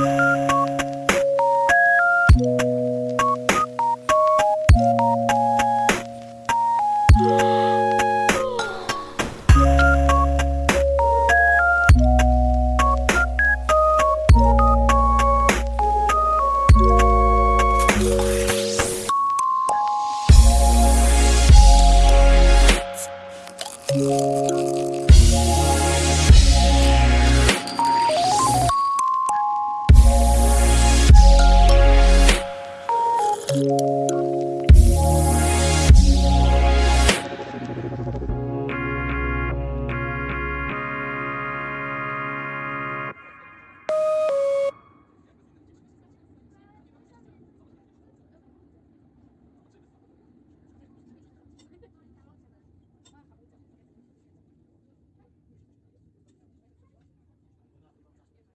Música Música